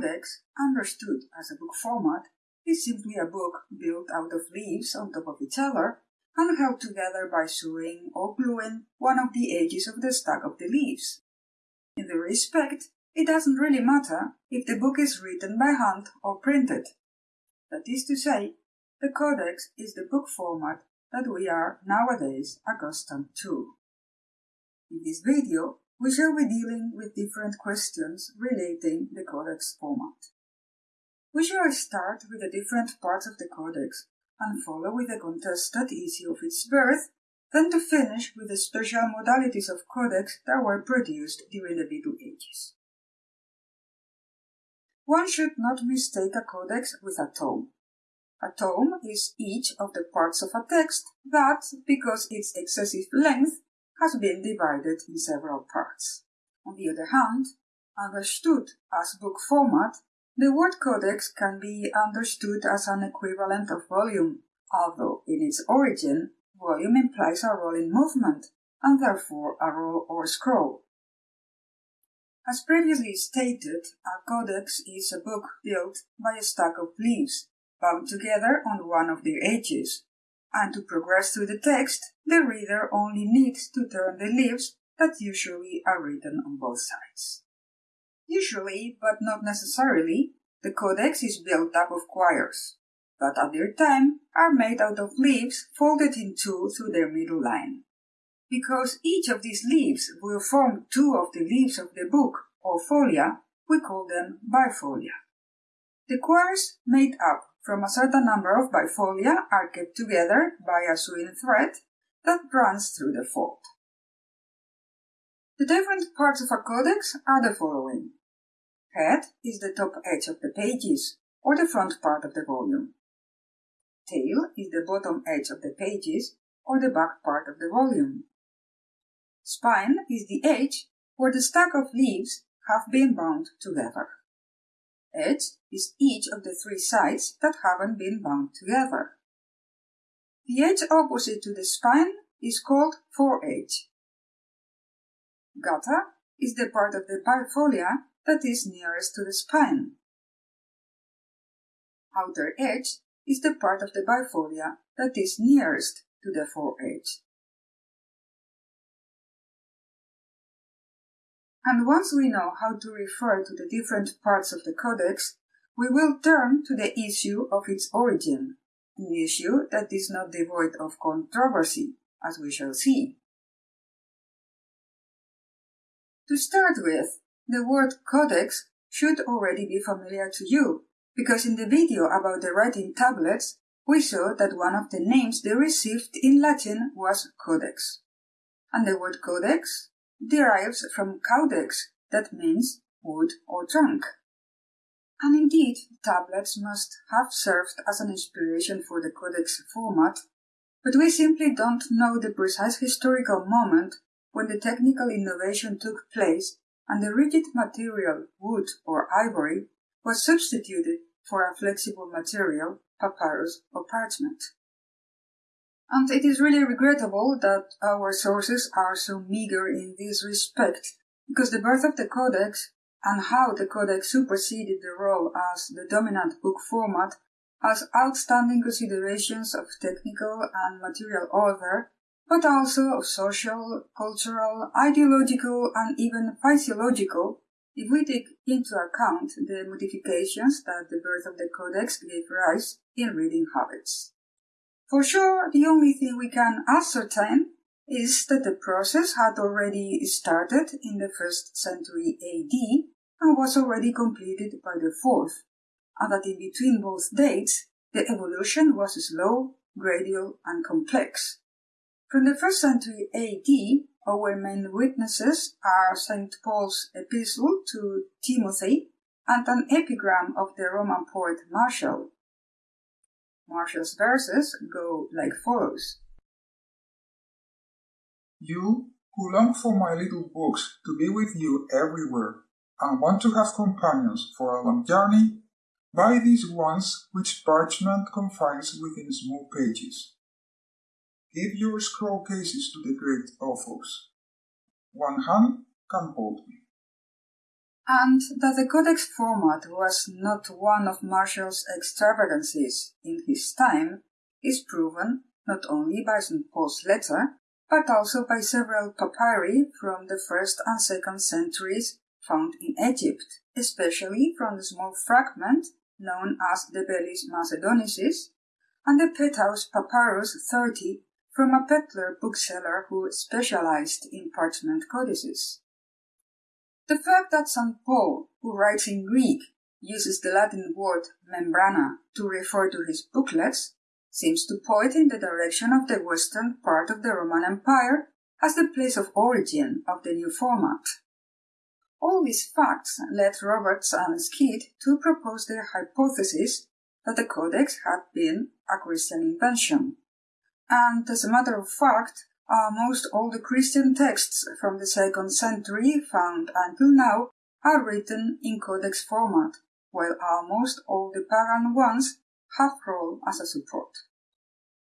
Codex, understood as a book format, is simply a book built out of leaves on top of each other and held together by sewing or gluing one of the edges of the stack of the leaves. In this respect, it doesn't really matter if the book is written by hand or printed. That is to say, the codex is the book format that we are nowadays accustomed to. In this video, we shall be dealing with different questions relating the codex format. We shall start with the different parts of the codex and follow with the contested issue of its birth, then to finish with the special modalities of codex that were produced during the Middle Ages. One should not mistake a codex with a tome. A tome is each of the parts of a text that, because its excessive length, has been divided in several parts. On the other hand, understood as book format, the word codex can be understood as an equivalent of volume, although in its origin, volume implies a rolling movement, and therefore a roll or scroll. As previously stated, a codex is a book built by a stack of leaves, bound together on one of their edges, and to progress through the text, the reader only needs to turn the leaves that usually are written on both sides. Usually, but not necessarily, the codex is built up of quires, but at their time are made out of leaves folded in two through their middle line. Because each of these leaves will form two of the leaves of the book, or folia, we call them bifolia. The quires made up from a certain number of bifolia are kept together by a sewing thread that runs through the fold. The different parts of a codex are the following. Head is the top edge of the pages, or the front part of the volume. Tail is the bottom edge of the pages, or the back part of the volume. Spine is the edge where the stack of leaves have been bound together. Edge is each of the three sides that haven't been bound together. The edge opposite to the spine is called foredge. Gutter is the part of the bifolia that is nearest to the spine. Outer edge is the part of the bifolia that is nearest to the foredge. And once we know how to refer to the different parts of the codex, we will turn to the issue of its origin, an issue that is not devoid of controversy, as we shall see. To start with, the word codex should already be familiar to you, because in the video about the writing tablets, we saw that one of the names they received in Latin was codex. And the word codex derives from caudex, that means wood or trunk. And indeed, tablets must have served as an inspiration for the codex format, but we simply don't know the precise historical moment when the technical innovation took place and the rigid material, wood or ivory, was substituted for a flexible material, papyrus or parchment. And it is really regrettable that our sources are so meager in this respect, because the birth of the Codex and how the Codex superseded the roll as the dominant book format has outstanding considerations of technical and material order, but also of social, cultural, ideological, and even physiological, if we take into account the modifications that the birth of the Codex gave rise in reading habits. For sure, the only thing we can ascertain is that the process had already started in the first century AD and was already completed by the fourth, and that in between both dates the evolution was slow, gradual, and complex. From the first century AD, our main witnesses are St. Paul's epistle to Timothy and an epigram of the Roman poet Martial. Martial's verses go like follows. You who long for my little books to be with you everywhere and want to have companions for a long journey, buy these ones which parchment confines within small pages. Give your scroll cases to the great authors. One hand can hold me. And that the codex format was not one of Martial's extravagancies in his time is proven not only by St. Paul's letter, but also by several papyri from the first and second centuries found in Egypt, especially from the small fragment known as the Bellis Macedonicis and the Petaus Papyrus 30 from a Pettler bookseller who specialized in parchment codices. The fact that St. Paul, who writes in Greek, uses the Latin word membrana to refer to his booklets seems to point in the direction of the western part of the Roman Empire as the place of origin of the new format. All these facts led Roberts and Skeat to propose their hypothesis that the Codex had been a Christian invention. And as a matter of fact, almost all the Christian texts from the second century found until now are written in Codex format, while almost all the pagan ones have roll as a support.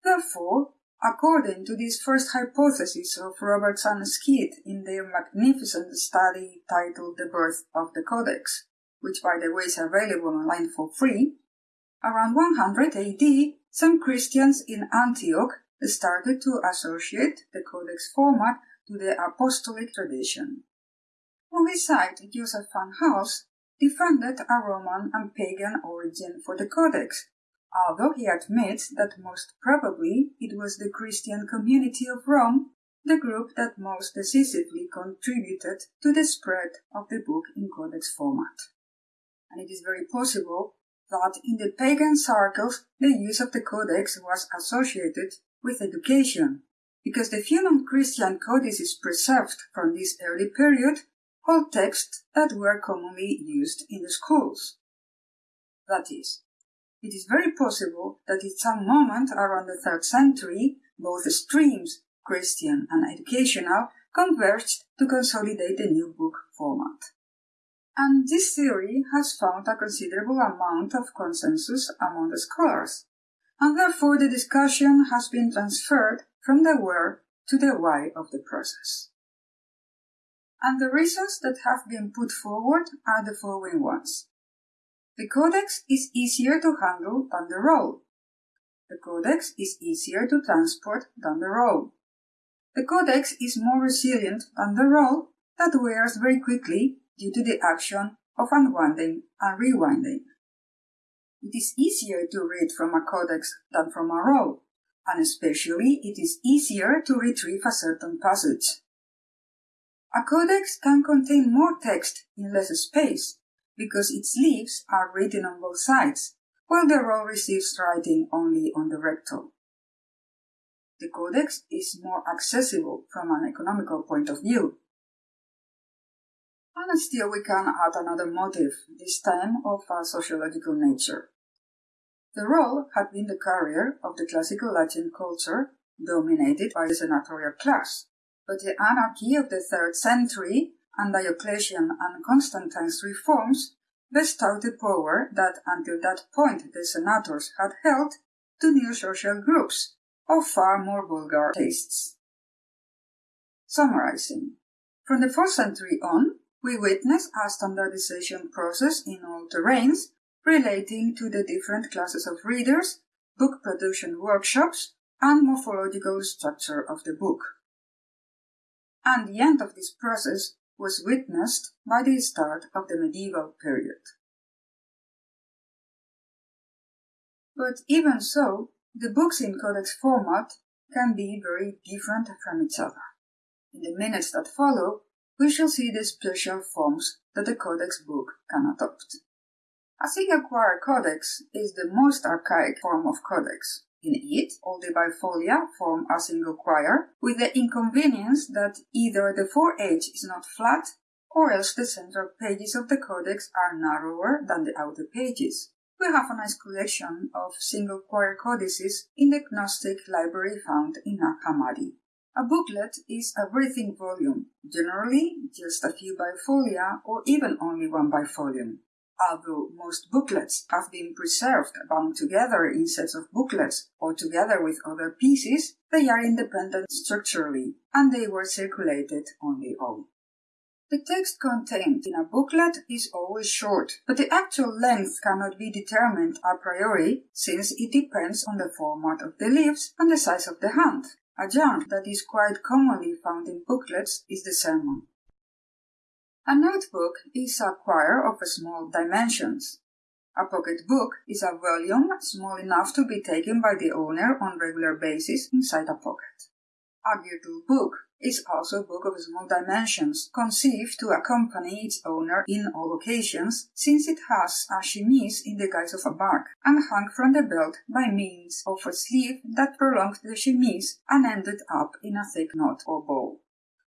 Therefore, according to this first hypothesis of Roberts and Skeat in their magnificent study titled The Birth of the Codex, which by the way is available online for free, around 100 AD, some Christians in Antioch started to associate the Codex format to the apostolic tradition. On his side, Joseph van Haelst defended a Roman and pagan origin for the Codex, although he admits that most probably it was the Christian community of Rome, the group that most decisively contributed to the spread of the book in codex format. And it is very possible that in the pagan circles the use of the codex was associated with education, because the few non-Christian codices preserved from this early period hold texts that were commonly used in the schools. That is, it is very possible that at some moment around the third century, both streams, Christian and educational, converged to consolidate the new book format. And this theory has found a considerable amount of consensus among the scholars, and therefore the discussion has been transferred from the where to the why of the process. And the reasons that have been put forward are the following ones. The codex is easier to handle than the roll. The codex is easier to transport than the roll. The codex is more resilient than the roll that wears very quickly due to the action of unwinding and rewinding. It is easier to read from a codex than from a roll, and especially it is easier to retrieve a certain passage. A codex can contain more text in less space, because its leaves are written on both sides, while the roll receives writing only on the recto. The codex is more accessible from an economical point of view. And still we can add another motive, this time of a sociological nature. The roll had been the carrier of the classical Latin culture dominated by the senatorial class, but the anarchy of the third century and Diocletian and Constantine's reforms bestowed the power that until that point the senators had held to new social groups of far more vulgar tastes. Summarizing, from the 4th century on, we witness a standardization process in all terrains relating to the different classes of readers, book production workshops, and morphological structure of the book. And the end of this process was witnessed by the start of the medieval period. But even so, the books in codex format can be very different from each other. In the minutes that follow, we shall see the special forms that the codex book can adopt. A single quire codex is the most archaic form of codex. In it, all the bifolia form a single quire, with the inconvenience that either the foredge is not flat or else the central pages of the codex are narrower than the outer pages. We have a nice collection of single quire codices in the Gnostic library found in Nag A booklet is a breathing volume, generally just a few bifolia or even only one bifolium. Although most booklets have been preserved bound together in sets of booklets or together with other pieces, they are independent structurally and they were circulated on their own. The text contained in a booklet is always short, but the actual length cannot be determined a priori since it depends on the format of the leaves and the size of the hand. A genre that is quite commonly found in booklets is the sermon. A notebook is a quire of small dimensions. A pocket book is a volume small enough to be taken by the owner on regular basis inside a pocket. A girdle book is also a book of small dimensions, conceived to accompany its owner in all occasions, since it has a chemise in the guise of a bag, and hung from the belt by means of a sleeve that prolonged the chemise and ended up in a thick knot or bow.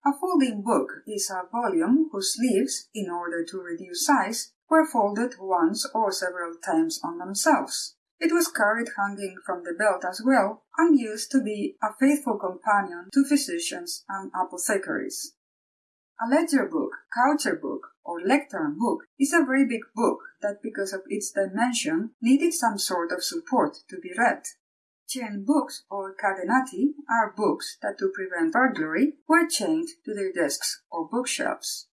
A folding book is a volume whose leaves, in order to reduce size, were folded once or several times on themselves. It was carried hanging from the belt as well, and used to be a faithful companion to physicians and apothecaries. A ledger book, coucher book, or lectern book is a very big book that, because of its dimension, needed some sort of support to be read. Chain books, or catenati, are books that, to prevent burglary, were chained to their desks or bookshelves.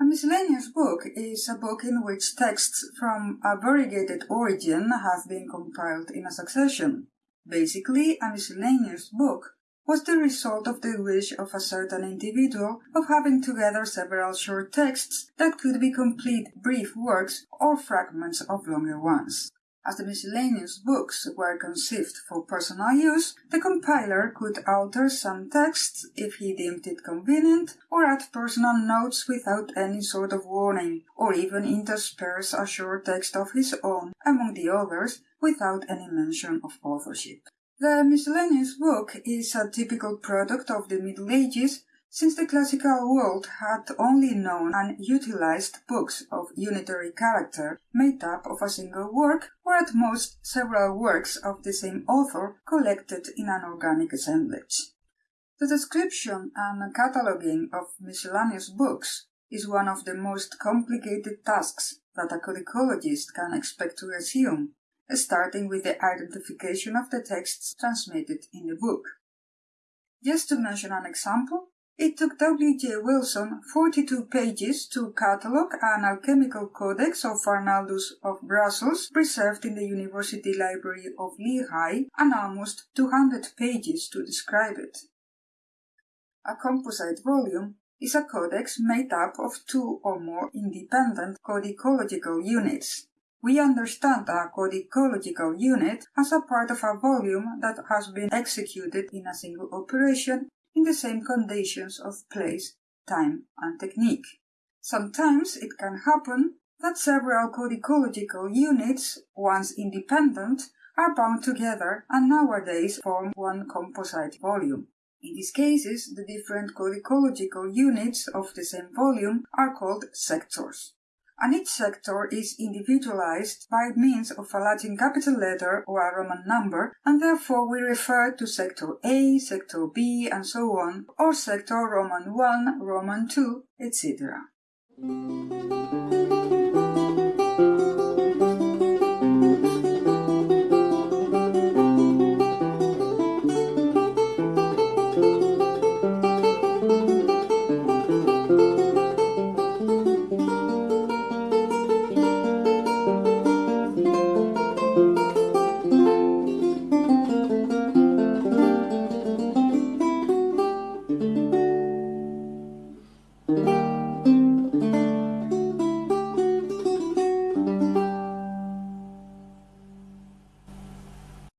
A miscellaneous book is a book in which texts from a variegated origin have been compiled in a succession. Basically, a miscellaneous book was the result of the wish of a certain individual of having together several short texts that could be complete brief works or fragments of longer ones. As the miscellaneous books were conceived for personal use, the compiler could alter some texts if he deemed it convenient, or add personal notes without any sort of warning, or even intersperse a short text of his own among the others without any mention of authorship. The miscellaneous book is a typical product of the Middle Ages since the classical world had only known and utilized books of unitary character made up of a single work or at most several works of the same author collected in an organic assemblage. The description and cataloging of miscellaneous books is one of the most complicated tasks that a codicologist can expect to assume, starting with the identification of the texts transmitted in the book. Just to mention an example, it took W. J. Wilson 42 pages to catalogue an alchemical codex of Arnaldus of Brussels preserved in the University Library of Lehigh and almost 200 pages to describe it. A composite volume is a codex made up of two or more independent codicological units. We understand a codicological unit as a part of a volume that has been executed in a single operation in the same conditions of place, time, and technique. Sometimes it can happen that several codicological units, once independent, are bound together and nowadays form one composite volume. In these cases, the different codicological units of the same volume are called sectors and each sector is individualized by means of a Latin capital letter or a Roman number, and therefore we refer to sector A, sector B, and so on, or sector Roman 1, Roman 2, etc.